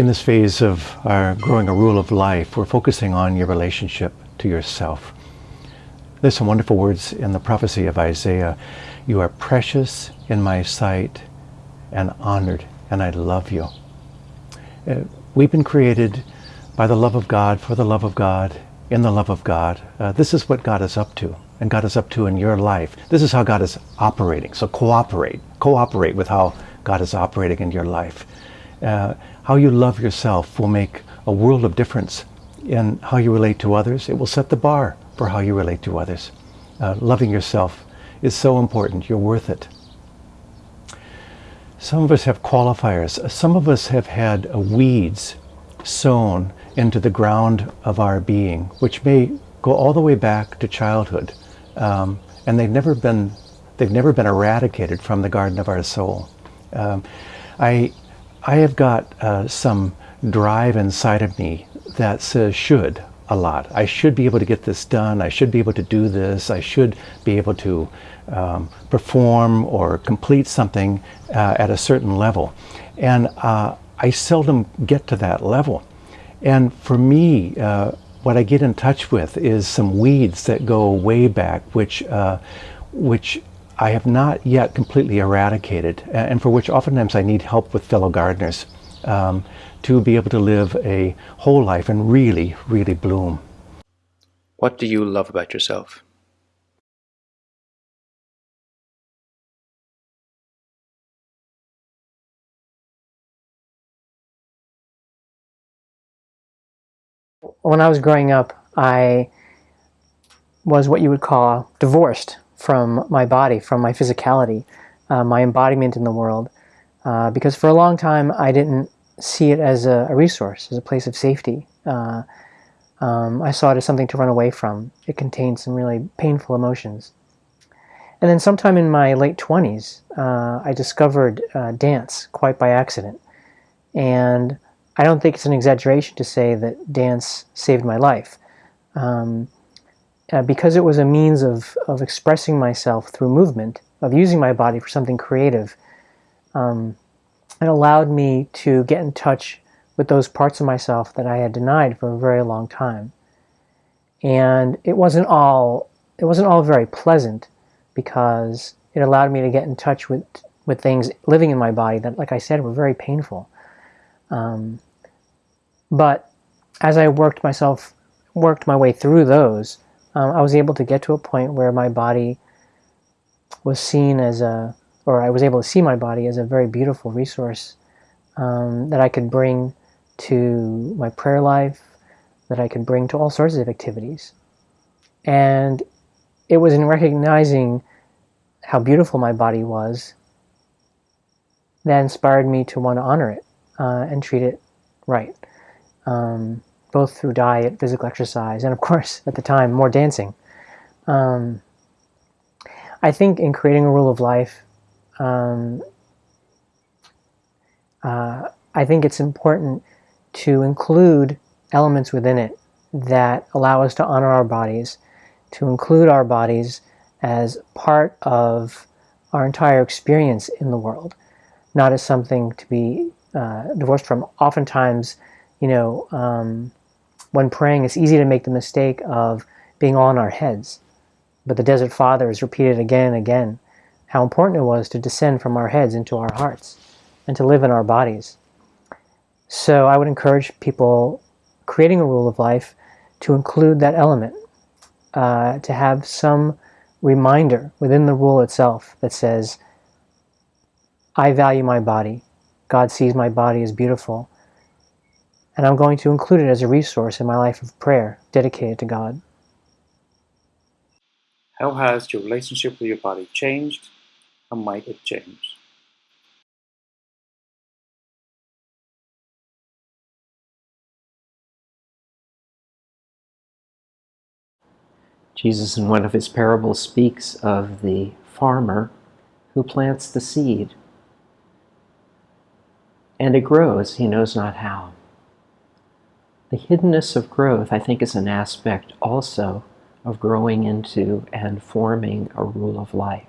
In this phase of our growing a rule of life, we're focusing on your relationship to yourself. There's some wonderful words in the prophecy of Isaiah. You are precious in my sight and honored, and I love you. Uh, we've been created by the love of God, for the love of God, in the love of God. Uh, this is what God is up to, and God is up to in your life. This is how God is operating. So cooperate. Cooperate with how God is operating in your life. Uh, how you love yourself will make a world of difference in how you relate to others. It will set the bar for how you relate to others. Uh, loving yourself is so important. You're worth it. Some of us have qualifiers. Some of us have had weeds sown into the ground of our being, which may go all the way back to childhood, um, and they've never been they've never been eradicated from the garden of our soul. Um, I I have got uh, some drive inside of me that says should a lot. I should be able to get this done. I should be able to do this. I should be able to um, perform or complete something uh, at a certain level. And uh, I seldom get to that level. And for me, uh, what I get in touch with is some weeds that go way back, which, uh, which I have not yet completely eradicated, and for which oftentimes I need help with fellow gardeners um, to be able to live a whole life and really, really bloom. What do you love about yourself? When I was growing up, I was what you would call divorced from my body, from my physicality, uh, my embodiment in the world. Uh, because for a long time I didn't see it as a, a resource, as a place of safety. Uh, um, I saw it as something to run away from. It contained some really painful emotions. And then sometime in my late 20s, uh, I discovered uh, dance quite by accident. And I don't think it's an exaggeration to say that dance saved my life. Um, uh, because it was a means of, of expressing myself through movement, of using my body for something creative, um, it allowed me to get in touch with those parts of myself that I had denied for a very long time. And it wasn't all, it wasn't all very pleasant because it allowed me to get in touch with, with things living in my body that, like I said, were very painful. Um, but as I worked myself, worked my way through those, um, I was able to get to a point where my body was seen as a, or I was able to see my body as a very beautiful resource um, that I could bring to my prayer life, that I could bring to all sorts of activities. And it was in recognizing how beautiful my body was that inspired me to want to honor it uh, and treat it right. Um, both through diet, physical exercise, and of course, at the time, more dancing. Um, I think in creating a rule of life, um, uh, I think it's important to include elements within it that allow us to honor our bodies, to include our bodies as part of our entire experience in the world, not as something to be uh, divorced from. Oftentimes, you know, um, when praying, it's easy to make the mistake of being on our heads. But the Desert Fathers repeated again and again how important it was to descend from our heads into our hearts and to live in our bodies. So I would encourage people creating a rule of life to include that element, uh, to have some reminder within the rule itself that says, I value my body. God sees my body as beautiful and I'm going to include it as a resource in my life of prayer dedicated to God. How has your relationship with your body changed? How might it change? Jesus, in one of his parables, speaks of the farmer who plants the seed. And it grows, he knows not how. The hiddenness of growth, I think, is an aspect also of growing into and forming a rule of life.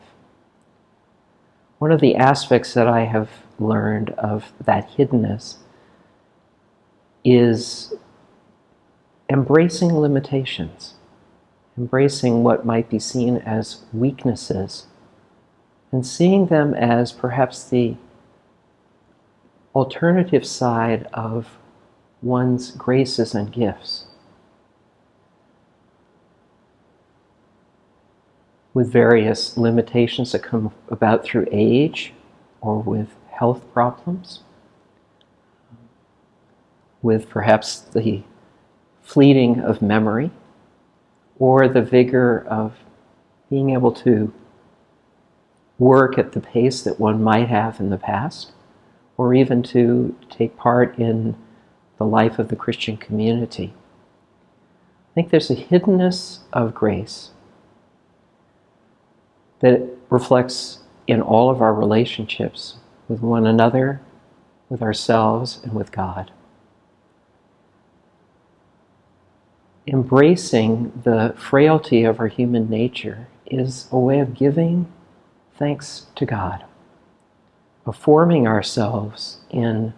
One of the aspects that I have learned of that hiddenness is embracing limitations, embracing what might be seen as weaknesses, and seeing them as perhaps the alternative side of one's graces and gifts. With various limitations that come about through age or with health problems, with perhaps the fleeting of memory or the vigor of being able to work at the pace that one might have in the past, or even to take part in the life of the Christian community. I think there's a hiddenness of grace that reflects in all of our relationships with one another, with ourselves, and with God. Embracing the frailty of our human nature is a way of giving thanks to God, of forming ourselves in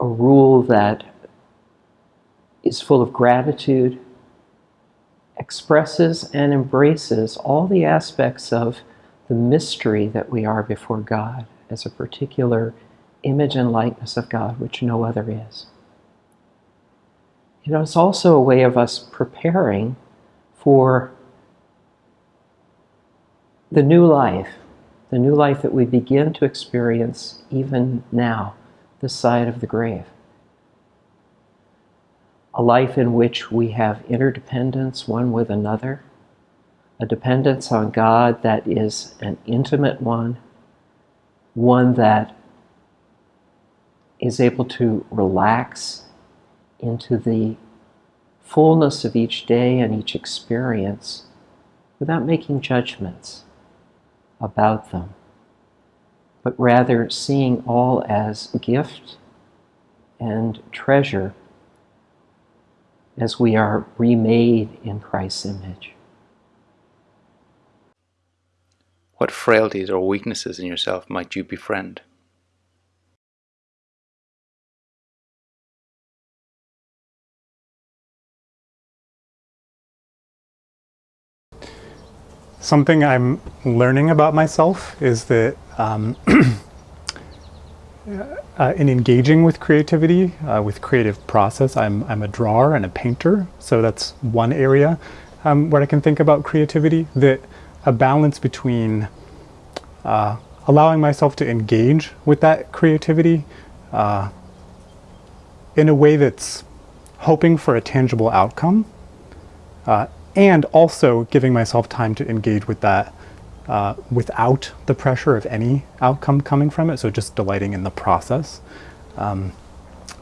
a rule that is full of gratitude, expresses and embraces all the aspects of the mystery that we are before God as a particular image and likeness of God, which no other is. You know, it's also a way of us preparing for the new life, the new life that we begin to experience even now, this side of the grave. A life in which we have interdependence one with another, a dependence on God that is an intimate one, one that is able to relax into the fullness of each day and each experience without making judgments about them, but rather seeing all as gift and treasure as we are remade in Christ's image. What frailties or weaknesses in yourself might you befriend? Something I'm learning about myself is that um, uh, in engaging with creativity, uh, with creative process, I'm, I'm a drawer and a painter. So that's one area um, where I can think about creativity, that a balance between uh, allowing myself to engage with that creativity uh, in a way that's hoping for a tangible outcome uh, and also giving myself time to engage with that uh, without the pressure of any outcome coming from it. So just delighting in the process. Um,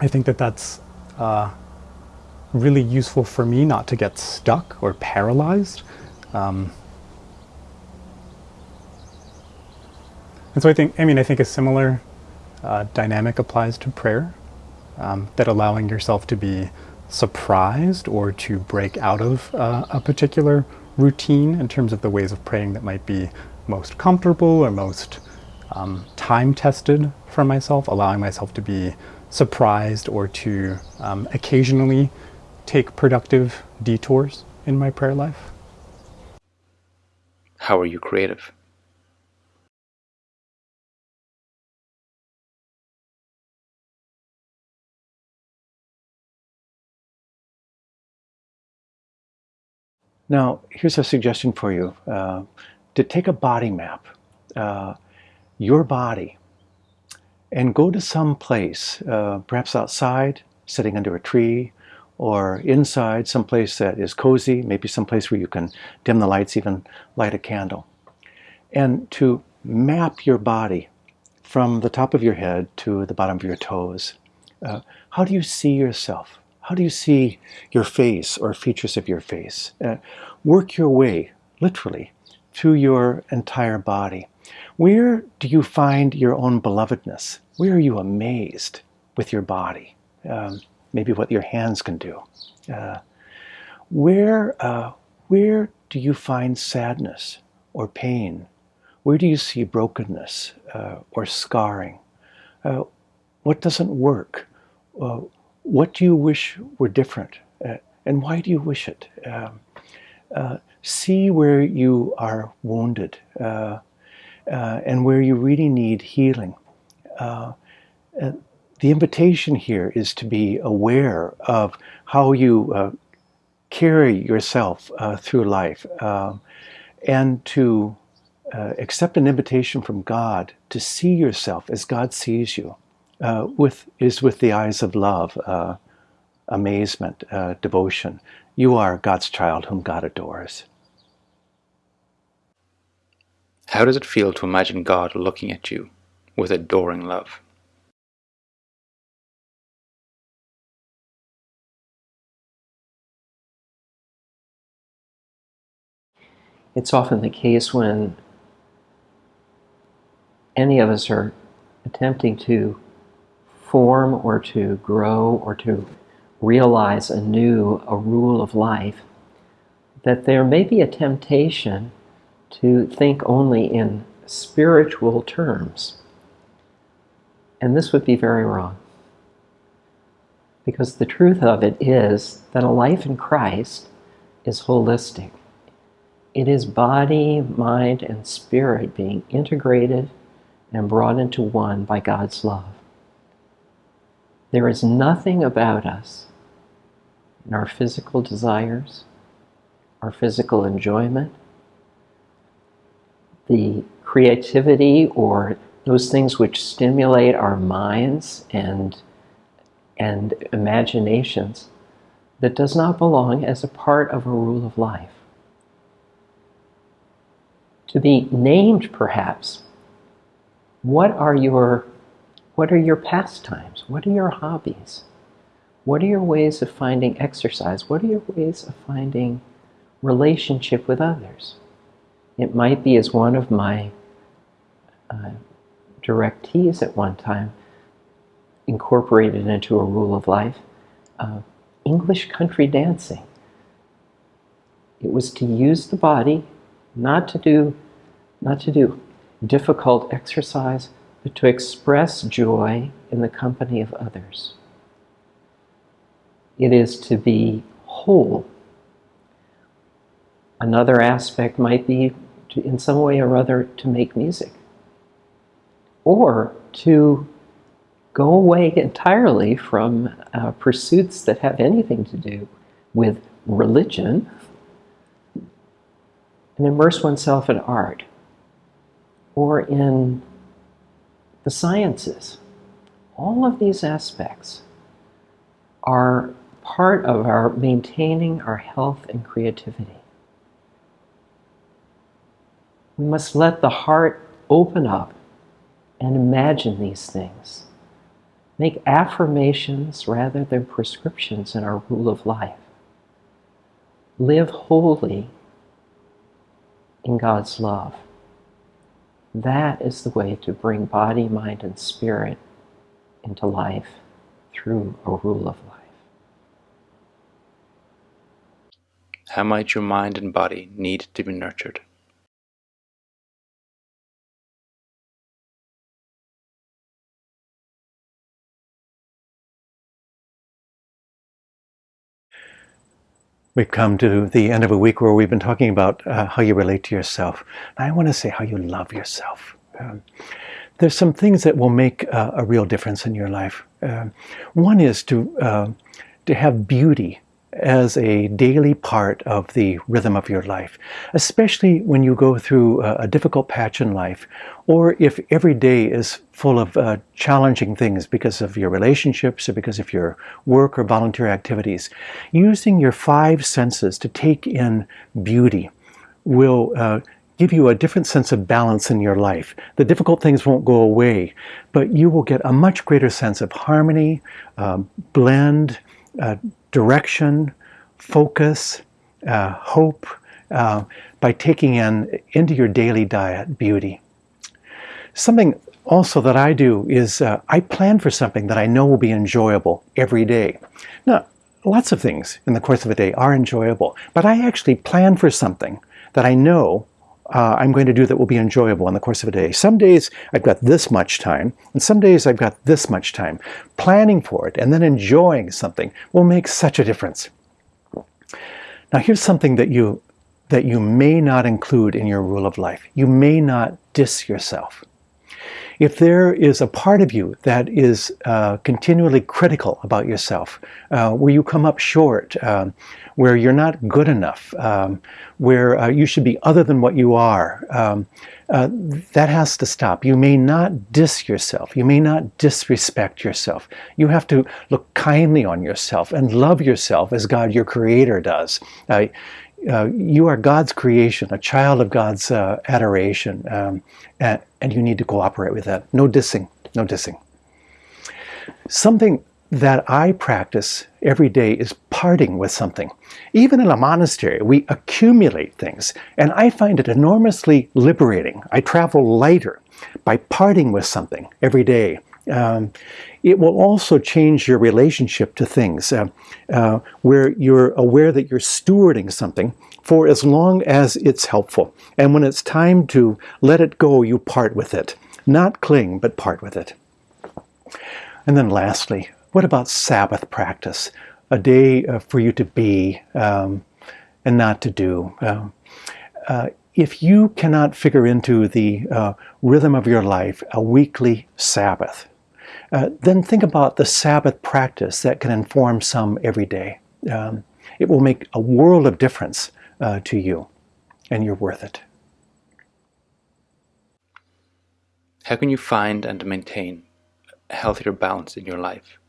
I think that that's uh, really useful for me not to get stuck or paralyzed. Um, and so I think, I mean, I think a similar uh, dynamic applies to prayer, um, that allowing yourself to be surprised or to break out of uh, a particular routine in terms of the ways of praying that might be most comfortable or most um, time tested for myself, allowing myself to be surprised or to um, occasionally take productive detours in my prayer life. How are you creative? Now, here's a suggestion for you uh, to take a body map, uh, your body, and go to some place, uh, perhaps outside, sitting under a tree, or inside, someplace that is cozy, maybe someplace where you can dim the lights, even light a candle. And to map your body from the top of your head to the bottom of your toes. Uh, how do you see yourself? How do you see your face or features of your face? Uh, work your way, literally, through your entire body. Where do you find your own belovedness? Where are you amazed with your body? Um, maybe what your hands can do. Uh, where, uh, where do you find sadness or pain? Where do you see brokenness uh, or scarring? Uh, what doesn't work? Uh, what do you wish were different? Uh, and why do you wish it? Um, uh, see where you are wounded uh, uh and where you really need healing. Uh, the invitation here is to be aware of how you uh, carry yourself through life um, and to accept an invitation from God to see yourself as God sees you uh, with is with the eyes of love, uh, amazement, uh, devotion. You are God's child whom God adores. How does it feel to imagine God looking at you with adoring love? It's often the case when any of us are attempting to form or to grow or to realize anew a rule of life, that there may be a temptation to think only in spiritual terms. And this would be very wrong. Because the truth of it is that a life in Christ is holistic. It is body, mind, and spirit being integrated and brought into one by God's love. There is nothing about us, in our physical desires, our physical enjoyment, the creativity or those things which stimulate our minds and, and imaginations that does not belong as a part of a rule of life. To be named, perhaps, what are your what are your pastimes? What are your hobbies? What are your ways of finding exercise? What are your ways of finding relationship with others? It might be as one of my uh, directees at one time incorporated into a rule of life uh, English country dancing. It was to use the body, not to do, not to do difficult exercise, but to express joy in the company of others. It is to be whole. Another aspect might be, to, in some way or other, to make music. Or to go away entirely from uh, pursuits that have anything to do with religion and immerse oneself in art or in the sciences. All of these aspects are part of our maintaining our health and creativity. We must let the heart open up and imagine these things. Make affirmations rather than prescriptions in our rule of life. Live wholly in God's love. That is the way to bring body, mind, and spirit into life through a rule of life. How might your mind and body need to be nurtured? We've come to the end of a week where we've been talking about uh, how you relate to yourself. I want to say how you love yourself. Um, there's some things that will make uh, a real difference in your life. Uh, one is to uh, to have beauty as a daily part of the rhythm of your life, especially when you go through a, difficult patch in life, or if every day is full of uh, challenging things because of your relationships or because of your work or volunteer activities. Using your five senses to take in beauty will uh, give you a different sense of balance in your life. The difficult things won't go away, but you will get a much greater sense of harmony, um, blend, uh, direction, focus, uh, hope, uh, by taking in into your daily diet beauty. Something also that I do is uh, I plan for something that I know will be enjoyable every day. Now, lots of things in the course of a day are enjoyable, but I actually plan for something that I know uh, I'm going to do that will be enjoyable in the course of a day. Some days I've got this much time, and some days I've got this much time. Planning for it and then enjoying something will make such a difference. Now here's something that you that you may not include in your rule of life. You may not diss yourself. If there is a part of you that is uh, continually critical about yourself, uh, where you come up short, um, where you're not good enough, um, where uh, you should be other than what you are, um, uh, that has to stop. You may not diss yourself. You may not disrespect yourself. You have to look kindly on yourself and love yourself as God, your creator, does. Uh, you are God's creation, a child of God's uh, adoration, um, and, and, you need to cooperate with that. No dissing, no dissing. Something that I practice every day is parting with something. Even in a monastery, we accumulate things, and I find it enormously liberating. I travel lighter by parting with something every day. Um, it will also change your relationship to things, uh, uh, where you're aware that you're stewarding something for as long as it's helpful. And when it's time to let it go, you part with it. Not cling, but part with it. And then lastly, what about Sabbath practice? A day uh, for you to be um, and not to do. Um, if you cannot figure into the uh, rhythm of your life a weekly Sabbath, uh, then think about the Sabbath practice that can inform some every day. Um, it will make a world of difference uh, to you, and you're worth it. How can you find and maintain a healthier balance in your life?